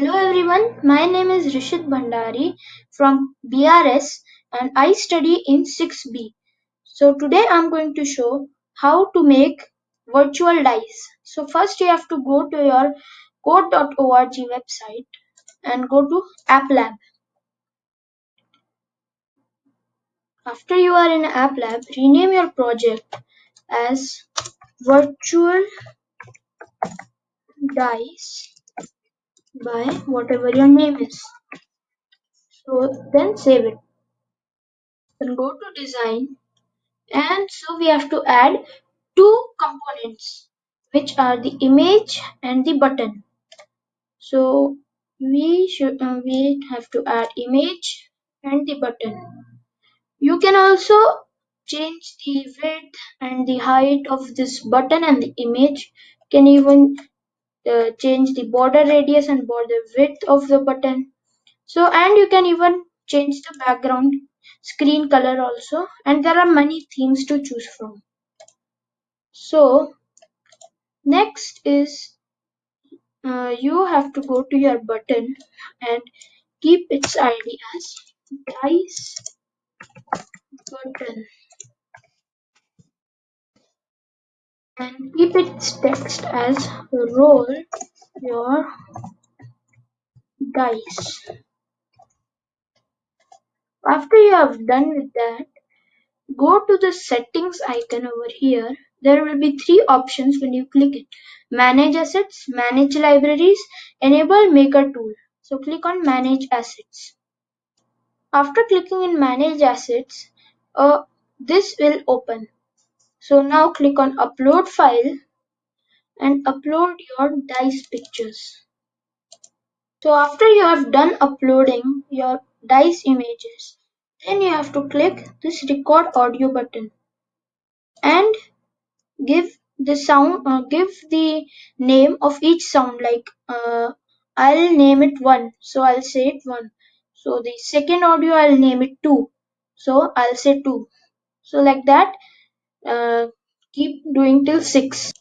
Hello everyone, my name is Rishit Bhandari from BRS and I study in 6B. So today I'm going to show how to make virtual dice. So first you have to go to your code.org website and go to App Lab. After you are in App Lab, rename your project as virtual dice by whatever your name is. So then save it. Then go to design and so we have to add two components which are the image and the button. So we should uh, we have to add image and the button. You can also change the width and the height of this button and the image. You can even change the border radius and border width of the button. So and you can even change the background screen color also. And there are many themes to choose from. So next is uh, you have to go to your button and keep its id as dice button and keep its text as roll your dice. After you have done with that go to the settings icon over here. There will be three options when you click it. Manage assets manage libraries enable maker tool. So click on manage assets. After clicking in manage assets uh, this will open so now click on upload file and upload your dice pictures. So after you have done uploading your dice images then you have to click this record audio button and give the sound uh, give the name of each sound like uh, I'll name it 1 so I'll say it 1 so the second audio I'll name it 2 so I'll say 2 so like that uh, keep doing till 6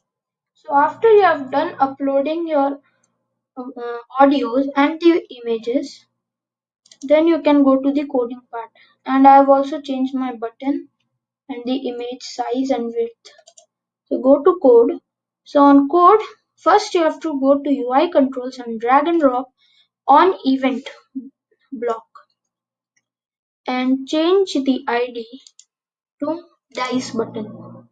so after you have done uploading your uh, audios and the images then you can go to the coding part. And I have also changed my button and the image size and width. So go to code. So on code, first you have to go to UI controls and drag and drop on event block and change the ID to dice button.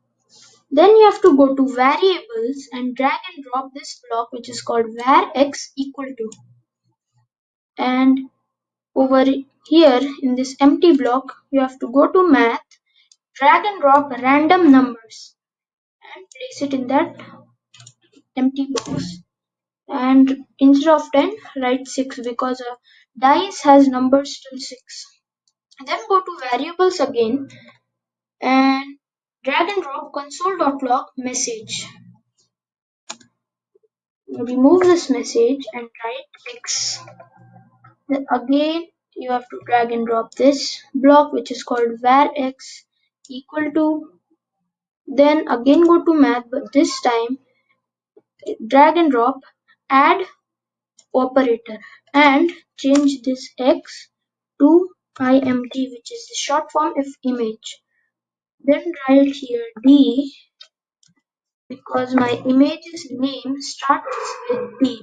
Then you have to go to variables and drag and drop this block which is called var x equal to. And over here in this empty block, you have to go to math, drag and drop random numbers and place it in that empty box and instead of 10 write 6 because a dice has numbers till 6 then go to variables again and drag and drop console.log message. Remove this message and write x then again you have to drag and drop this block which is called var x equal to then again go to math but this time drag and drop add operator and change this x to img which is the short form of image then write here d because my image's name starts with d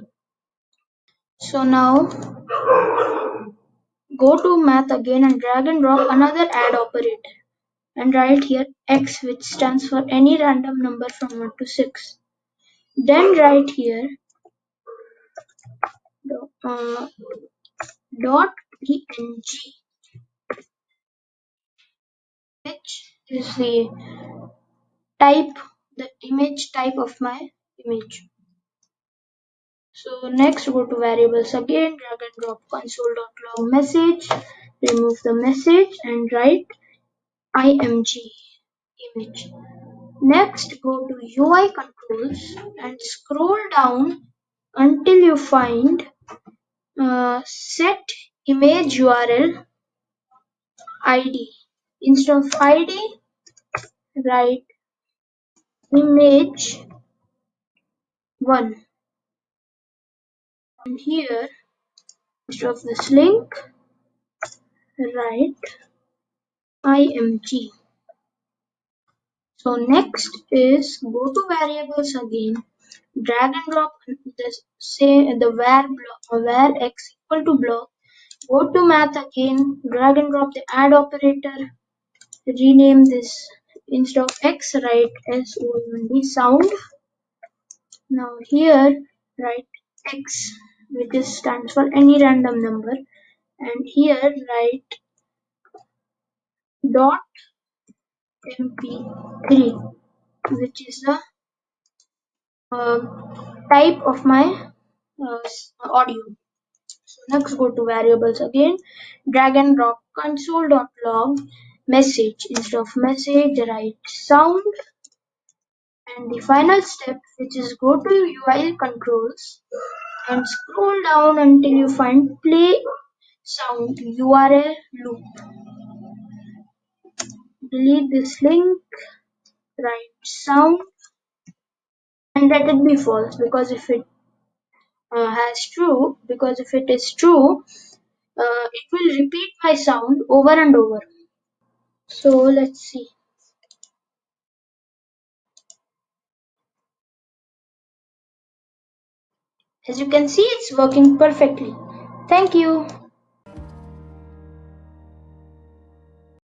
so now go to math again and drag and drop another add operator. And write here x which stands for any random number from 1 to 6 then write here uh, dot png which is the type the image type of my image. So next go to variables again drag and drop console.log message remove the message and write img image. Next go to ui controls and scroll down until you find uh, set image url id instead of id write image 1 and here instead of this link? Write img. So next is go to variables again. Drag and drop this say the var block uh, var x equal to block. Go to math again. Drag and drop the add operator. Rename this instead of x write s o n d sound. Now here write x which is stands for any random number. And here write dot mp3 which is the uh, type of my uh, audio. So next go to variables again. Drag and drop console.log message instead of message write sound and the final step which is go to UI controls and scroll down until you find play sound URL loop. Delete this link, write sound and let it be false because if it uh, has true, because if it is true, uh, it will repeat my sound over and over. So let's see. As you can see, it's working perfectly. Thank you.